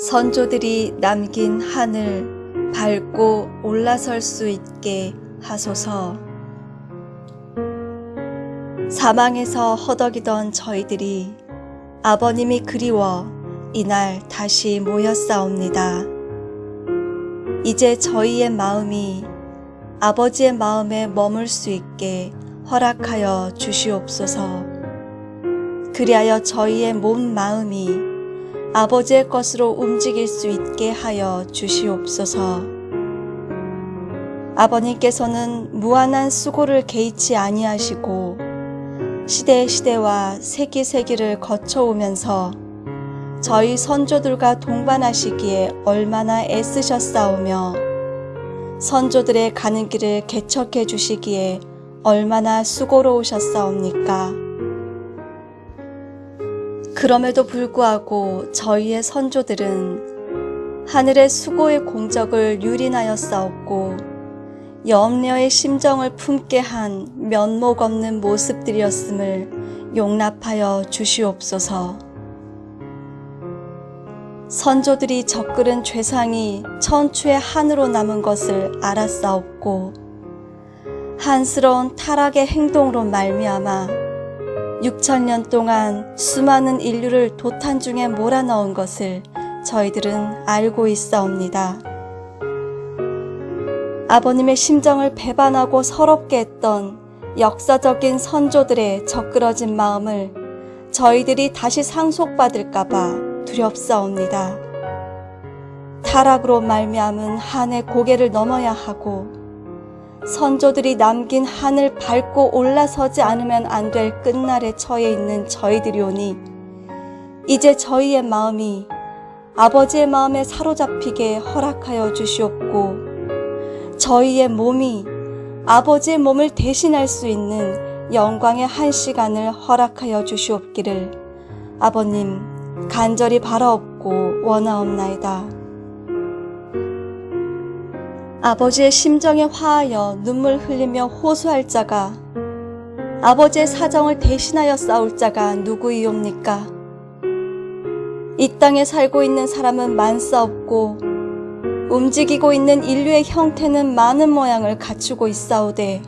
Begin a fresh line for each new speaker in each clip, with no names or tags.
선조들이 남긴 한을 밟고 올라설 수 있게 하소서. 사망에서 허덕이던 저희들이 아버님이 그리워 이날 다시 모였사옵니다. 이제 저희의 마음이 아버지의 마음에 머물 수 있게 허락하여 주시옵소서. 그리하여 저희의 몸 마음이 아버지의 것으로 움직일 수 있게 하여 주시옵소서. 아버님께서는 무한한 수고를 개의치 아니하시고 시대 시대와 세기 세기를 거쳐오면서 저희 선조들과 동반하시기에 얼마나 애쓰셨사오며 선조들의 가는 길을 개척해 주시기에 얼마나 수고로우셨사옵니까? 그럼에도 불구하고 저희의 선조들은 하늘의 수고의 공적을 유린하였사옵고 염려의 심정을 품게 한 면목 없는 모습들이었음을 용납하여 주시옵소서. 선조들이 적그른 죄상이 천추의 한으로 남은 것을 알았사옵고 한스러운 타락의 행동으로 말미암아 6천년 동안 수많은 인류를 도탄 중에 몰아넣은 것을 저희들은 알고 있사옵니다. 아버님의 심정을 배반하고 서럽게 했던 역사적인 선조들의 적그러진 마음을 저희들이 다시 상속받을까봐 두렵사옵니다. 타락으로 말미암은 한의 고개를 넘어야 하고 선조들이 남긴 한을 밟고 올라서지 않으면 안 될 끝날에 처해 있는 저희들이 오니 이제 저희의 마음이 아버지의 마음에 사로잡히게 허락하여 주시옵고 저희의 몸이 아버지의 몸을 대신할 수 있는 영광의 한 시간을 허락하여 주시옵기를 아버님 간절히 바라옵고 원하옵나이다. 아버지의 심정에 화하여 눈물 흘리며 호소할 자가 아버지의 사정을 대신하여 싸울 자가 누구이옵니까? 이 땅에 살고 있는 사람은 많사없고 움직이고 있는 인류의 형태는 많은 모양을 갖추고 있사오되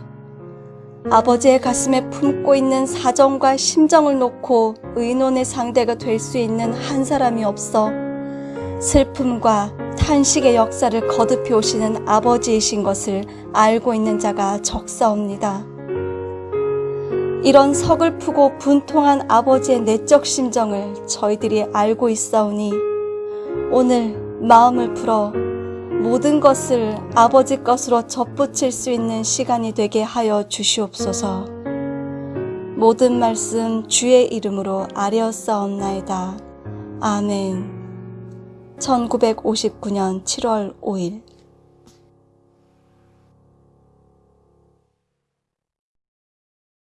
아버지의 가슴에 품고 있는 사정과 심정을 놓고 의논의 상대가 될 수 있는 한 사람이 없어 슬픔과 탄식의 역사를 거듭해 오시는 아버지이신 것을 알고 있는 자가 적사옵니다. 이런 서글프고 분통한 아버지의 내적 심정을 저희들이 알고 있사오니 오늘 마음을 풀어 모든 것을 아버지 것으로 접붙일 수 있는 시간이 되게 하여 주시옵소서. 모든 말씀 주의 이름으로 아뢰었사옵나이다. 아멘. 1959년 7월 5일